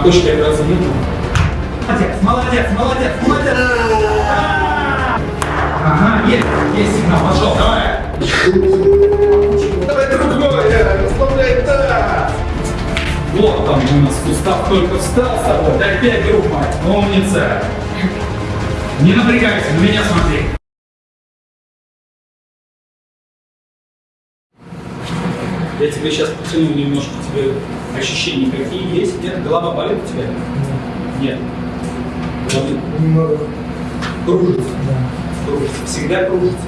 На почте операции нет? Молодец, молодец, молодец, молодец. Ага, есть, есть сигнал, пошел, давай. Давай другое, расслабляй таз. Вот там у нас сустав только встал с тобой. Дай пять, друг мой. Умница. Не напрягайся, на меня смотри. Я тебе сейчас потяну немножко, тебе ощущения какие есть? Нет? Голова болит у тебя? Нет. Голова Немного, кружится. да. Кружится. Всегда кружится.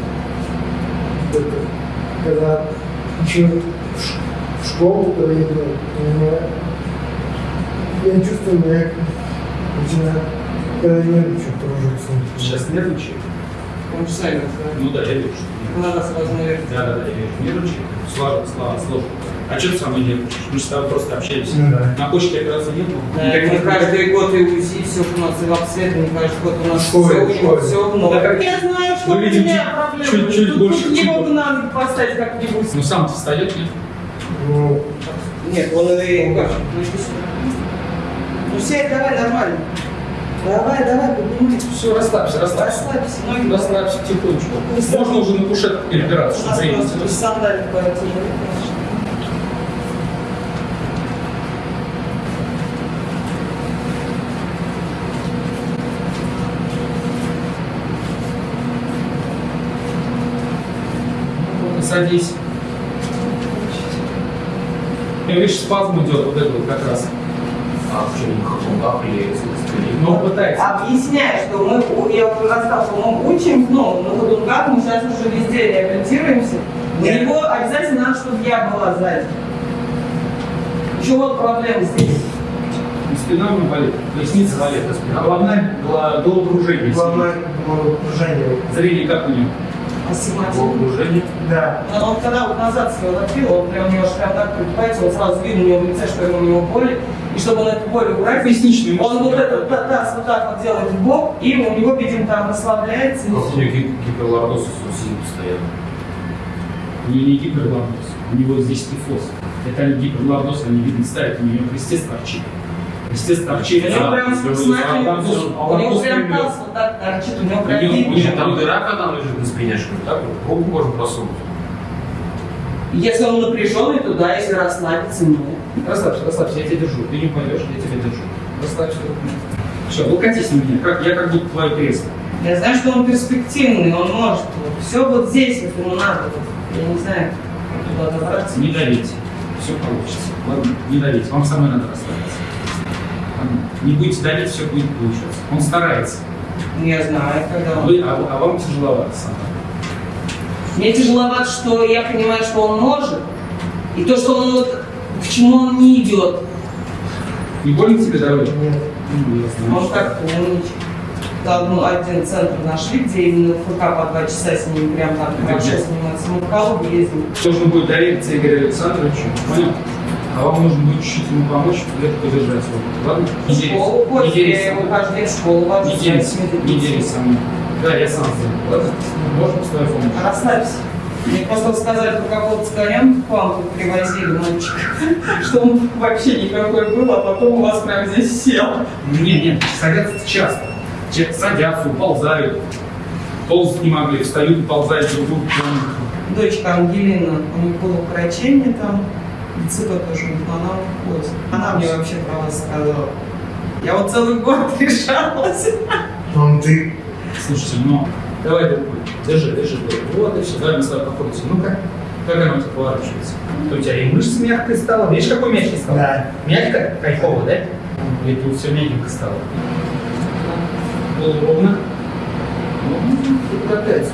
Когда учил в школу, когда у меня, я чувствую, меня начинает, когда я нервничаю, кружится. Сейчас нервничаю? Он же сами, Ну да, я вижу. Надо сразу наверх. Да, да, да, я вижу. Нервничаю. Сложно, слава, сложно. А что ты со мной нервничаешь? Мы же с тобой просто общаемся. Ну да. На почте операции нет? Да, мы каждый год и УЗИ, все у нас и в обследовании, каждый год у нас Школе, все, школе. все много. Да как- Я знаю, что Мы у видим меня чуть- проблемы. чуть-чуть Тут- больше, тут не чуть могу на ноги поставить как-нибудь. Ну сам-то встает, нет? Ну, Нет, он и как? Ну, сюда. Ну сядь, давай, нормально. Давай, давай, поднимайся. Все, расслабься, расслабься. Расслабься, ноги. Расслабься тихонечку. Можно уже на кушетку перебираться, У чтобы нас просто тянуть. сандали потяжелее, конечно. Садись. И видишь, спазм идет вот это вот как раз. А в чем хохлах или Ну, пытается. Объясняю, что мы, я уже рассказал, что мы учим, но на ходунках мы сейчас уже везде реабилитируемся. У него обязательно надо, чтобы я была сзади. Еще вот проблема здесь. Спина у меня болит, поясница болит. Головная, гла- головокружение. главное головокружение. Зрение как у него? Астигматизм. Окружение. Да. Но он когда вот назад свой лопил, он прям немножко так пригибается, он сразу видно у него в лице, что ему у него боль. И чтобы он эту боль убрать, Поясничные мышцы. он вот этот та- таз вот так вот делает в бок, и у него, видимо, там расслабляется. Как у него гип- гиперлордоз сидит постоянно. У него не гиперлордоз, у него здесь тифоз. Это не гиперлордоз, они видно ставят, у него крестец торчит. Торчит. У него а- прям а смотри, там всё- а у него прям таз вот так торчит, у него У прям него- видно. у него Там дыра, когда он лежит на спине, что ли, так вот, руку можно просунуть. Если он напряженный, то да, если расслабиться, нет. Расслабься, расслабься, я тебя держу. Ты не пойдешь, я тебя держу. Расслабься. Все, облокотись на меня, как, я как будто твое кресло. Я знаю, что он перспективный, он может. Все вот здесь, если ему надо. вот. Я не знаю, как туда добраться. Не давите. Все получится. Ладно, не давите. Вам со мной надо расслабиться. Не будете давить, все будет получаться. Он старается. Не знаю, когда он... Вы, а, а вам тяжеловато сам. Мне тяжеловато, что я понимаю, что он может, и то, что он вот к чему он не идет. Не больно тебе дороги? Нет. Ну, я знаю. Он как умничает. Там ну, один центр нашли, где именно ФК по два часа с ним прям там хорошо занимается. Мы в Калуге ездим. Нужно будет довериться Игорю Александровичу. Понял? А вам нужно будет чуть-чуть ему помочь, где-то поддержать его. Ладно? Не В дерись. школу Не дерись. я его каждый день в школу вожу. Не со мной. Да, я сам сделаю. Ладно? Можно с твоей помощью? Расслабься. Мне просто сказали, что какого-то с конем к вам тут привозили мальчик, что он вообще никакой был, а потом у вас прям здесь сел. Нет, нет, садятся часто. Садятся, уползают. Ползать не могли, встают и ползают друг другу. Дочка Ангелина, у нее было укорочение там, ДЦП тоже, но она уходит. Она мне вообще про вас сказала. Я вот целый год решалась. Он ты. Слушайте, ну, давай другой. Держи, держи. Вот и все, давай мы с тобой походимся. Ну как? Как она у тебя поворачивается? То у тебя и мышца мягкая стала. Видишь, какой мягкий стал? Да. Мягко? Кайфово, да? Или тут все мягенько стало? Было ровно. Ну, тут катается.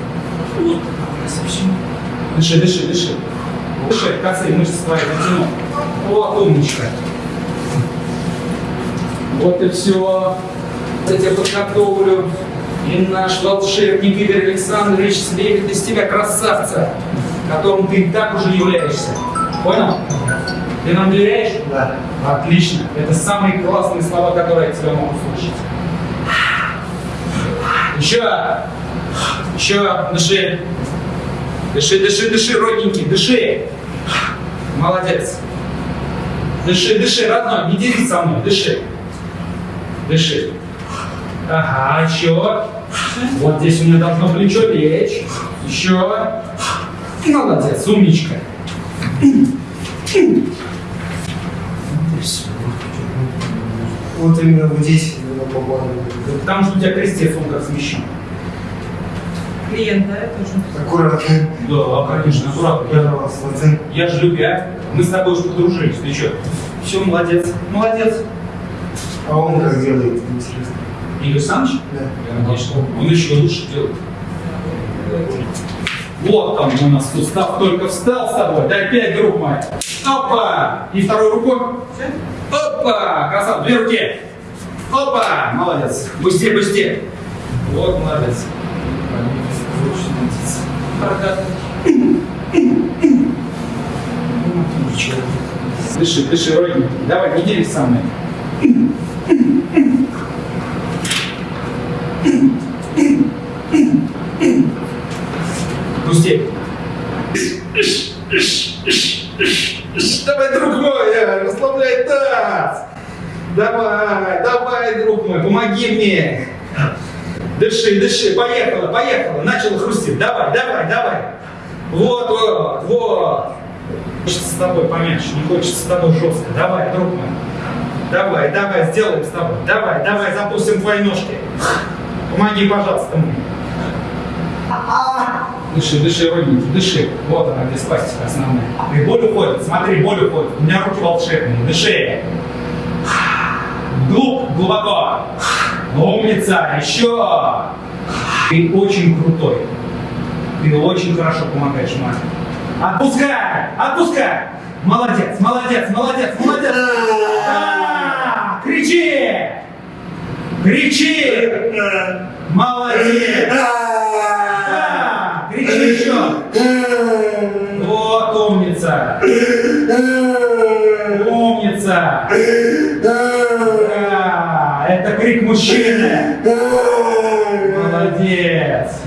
Вот, совсем. Дыши, дыши, дыши. Дыши, касай мышцы твои, натяну. Вот, умничка. Вот и все. Я тебя подготовлю. И наш волшебник Игорь Александрович слепит из тебя красавца, которым ты и так уже являешься. Понял? Ты нам доверяешь? Да. Отлично. Это самые классные слова, которые я тебя могу слышать. Еще. Еще. Дыши. Дыши, дыши, дыши, родненький, дыши. Молодец. Дыши, дыши, родной, не дерись со мной, дыши. Дыши. Ага, еще. Вот здесь у меня должно плечо лечь. Еще. Молодец, умничка. Вот именно вот здесь попали. Потому что у тебя крестец, он как смещен. Клиент, да, я тоже. Аккуратно. Да, конечно, аккуратно. Я вас. Я же любя. Мы с тобой уже подружились. Ты что? Все, молодец. Молодец. А он как делает, интересно. Игорь Саныч? Да. Конечно. Он еще лучше делает. Вот там у нас сустав только встал с тобой. Дай пять, друг мой. Опа! И второй рукой. Опа! Красава. Две руки. Опа! Молодец. Быстрее, быстрее. Вот, молодец. Дыши, дыши, родненький. Давай, не делись со мной. Пусти. Давай, друг мой, э, расслабляй таз. Давай, давай, друг мой, помоги мне. Дыши, дыши, поехала, поехала. Начала хрустеть. Давай, давай, давай. Вот, вот, вот. Хочется с тобой помягче, не хочется с тобой жестко. Давай, друг мой. Давай, давай, сделаем с тобой. Давай, давай, запустим твои ножки. Помоги, пожалуйста, мне. Дыши, дыши, родненький, дыши. Вот она, где спастика основная. И боль уходит, смотри, боль уходит. У меня руки волшебные, дыши. Глуб, глубоко. Умница, еще. Ты очень крутой. Ты очень хорошо помогаешь маме. Отпускай, отпускай. Молодец, молодец, молодец, молодец. Да, кричи. Кричи. Молодец. Кричи еще. Вот умница. Умница. Крик мужчины. Молодец.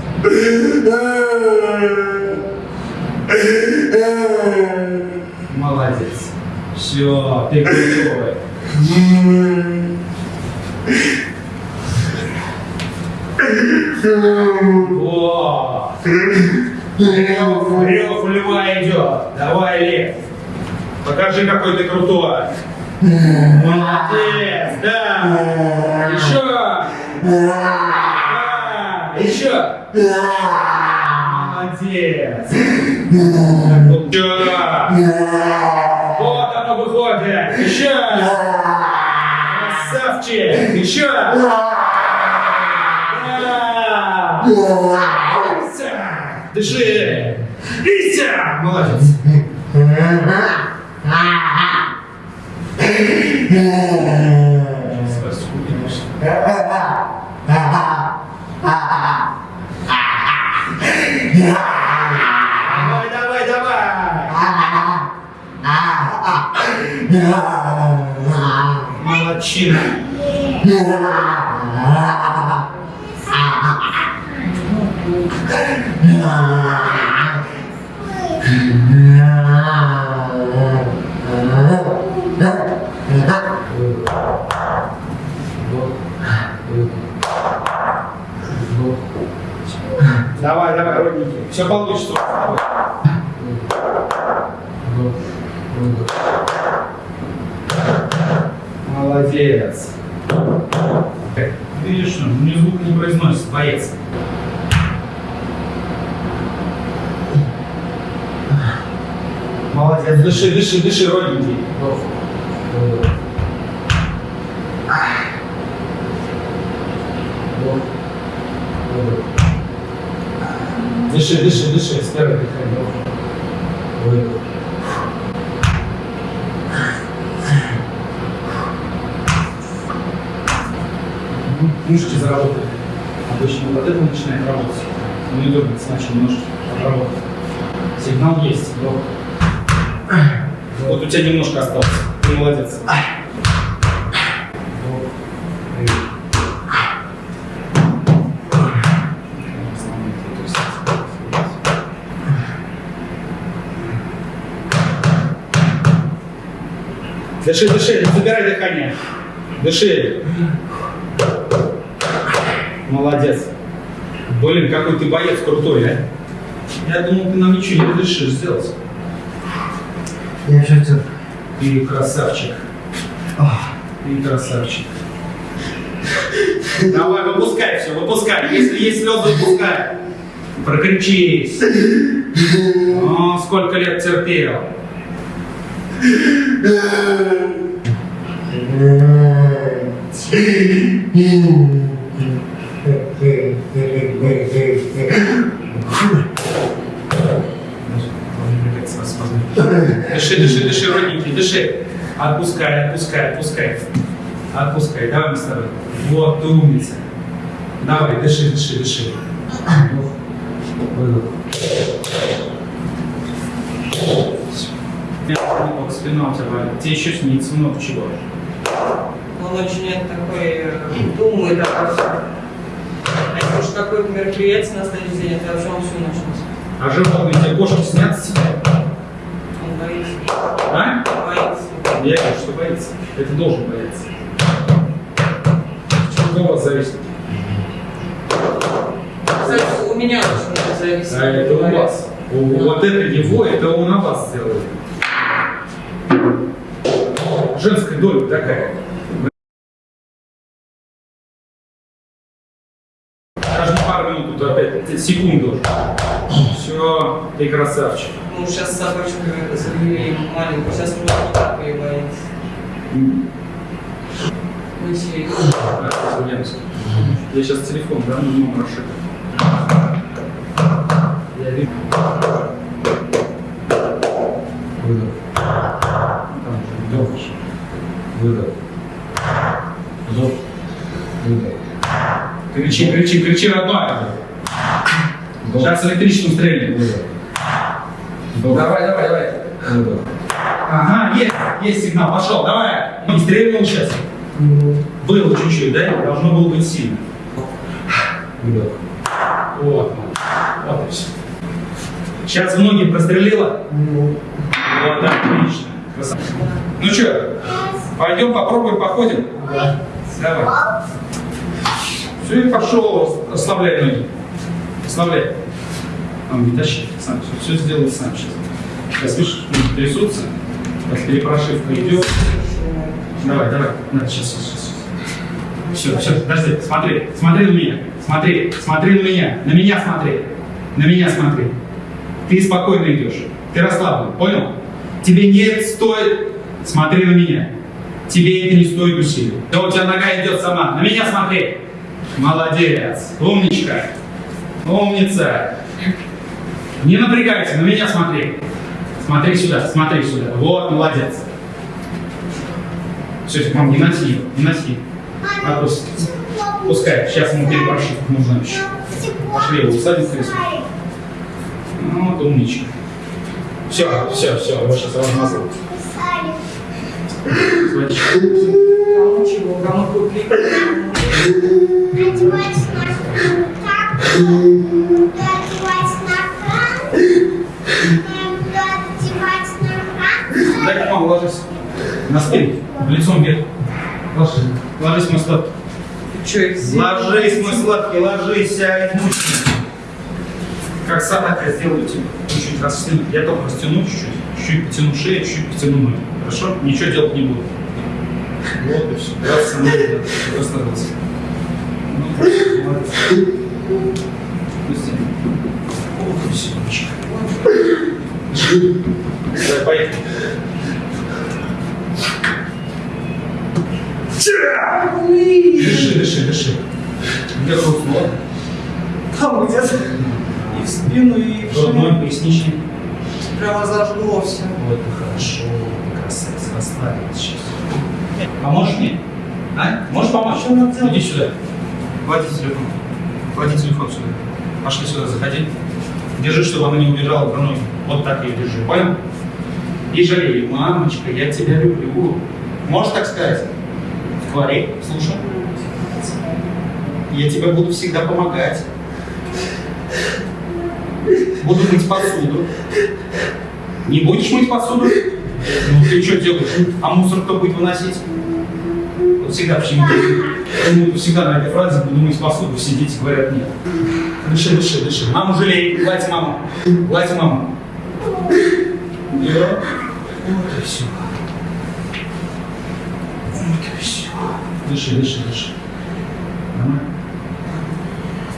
Молодец. Все, ты крутой. Вот. Рев, рев льва идет. Давай, лев. Покажи, какой ты крутой. Молодец, да. Еще. Да. Еще. Молодец. Еще. Вот оно выходит. Еще. Красавчик. Еще. Да. Дыши. Ися. Молодец. Сейчас, секунду, Давай, давай, давай. Молодчина. Давай, давай, родненький. Все получится. Молодец. Видишь, что мне звук не произносит, боец. Молодец, дыши, дыши, дыши, родненький. Дыши, дыши, дыши, с первой дыхания. Ну, Мышцы заработали. Обычно вот это начинает работать. Не дергаться, начал немножко отработать. Сигнал есть, но... Вот у тебя немножко осталось. Ты молодец. Дыши, дыши, не забирай дыхание. Дыши. Молодец. Блин, какой ты боец крутой, а? Я думал, ты нам ничего не разрешишь сделать. Я сейчас это... Ты красавчик. Ты красавчик. Давай, выпускай все, выпускай. Если есть слезы, выпускай. Прокричись. О, сколько лет терпел. Дыши, дыши, дыши, родненький, дыши. Отпускай, отпускай, отпускай. Отпускай, давай мы с тобой. Вот, ты умница. Давай, дыши, дыши, дыши. Выдох. Ох, Спина у тебя болит. Тебе еще снится много чего. Он очень такой э, думает обо всем. А если уж какое-то мероприятие на следующий день, это вообще он всю ночь. А животные тебе кошки снятся? Он боится. А? Боится. Я говорю, что боится. Это должен бояться. Что у вас зависит? Кстати, у меня очень зависит. А это у вас. Вот это его, это он на вас сделает. Доля такая. Каждые пару минут тут опять секунду. Все, ты красавчик. Ну, сейчас собачку завели маленькую, сейчас не так ее Ульяновск. Я сейчас телефон, да, ну, номер ошибок. Я вижу. Выдох. Там же вдох. Выдох. Вдох. Выдох. Кричи, родная. Сейчас электричеством стрельнет. Давай, давай, давай. Ага, есть, есть сигнал, пошел, давай. Не стрельнул сейчас. Было чуть-чуть, да? Должно было быть сильно. Вот, вот и все. Сейчас в ноги прострелила? Ну, Вот, отлично. Красавчик. Ну что, пойдем попробуем, походим? да. Давай. Все, и пошел, ослабляй ноги. Ослабляй. Он не тащи, сам все, все сделай сам сейчас. Сейчас, видишь, трясутся, как перепрошивка идет. Давай, давай, на, сейчас, сейчас, сейчас. Все, все, подожди, смотри, смотри на меня, смотри, смотри на меня, на меня смотри, на меня смотри. Ты спокойно идешь, ты расслаблен, понял? Тебе не стоит, смотри на меня, тебе это не стоит усилий. Да у тебя нога идет сама, на меня смотри. Молодец, умничка, умница. Не напрягайся, на меня смотри. Смотри сюда, смотри сюда. Вот, молодец. Все, мам, не носи, не носи. Отпусти. Пускай, сейчас ему перепрошивку нужно еще. Пошли, его усадим в кресло. Ну, вот умничка. Все, все, все, его сейчас размазал. Водичка. Одевать на так, одевать на кран, одевать на кран. Дай, ложись. На спину, лицом вверх. Ложись, ложись, мой сладкий. Сделал? Ложись, мой сладкий, ложись, сядь, мучки. Как собака сделаю тебе. Чуть-чуть растяну. Я только растяну чуть-чуть. Чуть-чуть потяну шею, чуть-чуть потяну ноги. Хорошо? Ничего делать не буду. Вот и все. Раз, со мной, да, расслабился. Ну. Пусти. Все, мальчик. Давай, поехали. Дыши, дыши, дыши. Где русло? Там где-то и в спину, и в шею. поясничный. Прямо зажгло все. Вот и хорошо, красавец, расслабилась сейчас. Поможешь мне? А? Можешь помочь? Что надо делать? Иди сюда. Клади телефон. Клади телефон сюда. Пошли сюда, заходи. Держи, чтобы она не убежала в ноги. Вот так ее держи, понял? И жалей, мамочка, я тебя люблю. Можешь так сказать? Говори, слушай. Я тебе буду всегда помогать. Буду мыть посуду. Не будешь мыть посуду? Ну ты что делаешь? А мусор кто будет выносить? Всегда почему Почему всегда на этой фразе буду мыть посуду, все дети говорят нет. Дыши, дыши, дыши. Маму жалей, гладь маму. Гладь маму. Да. Вот и все. Вот и все. Дыши, дыши, дыши.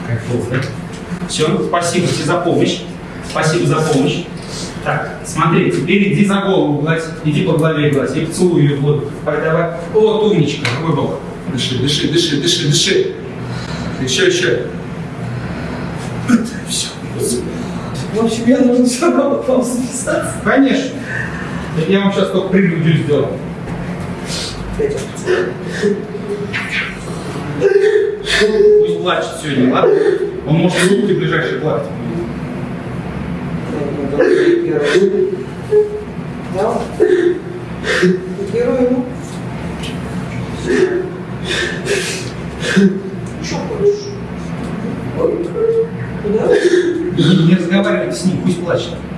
Кайфово, да? Все, спасибо тебе за помощь. Спасибо за помощь. Так, смотри, теперь иди за голову гладь, иди по голове гладь, и поцелуй ее в лоб. Давай, давай. Вот умничка, другой бок. Дыши, дыши, дыши, дыши, дыши. Еще, еще. Все. В общем, я нужно все равно вам записаться. Конечно. Я вам сейчас только прелюдию сделал. Пусть плачет сегодня, ладно? Он может руки ближайшие плакать. Да? Первый ему. Что хочешь? Куда? Не разговаривайте с ним, пусть плачет.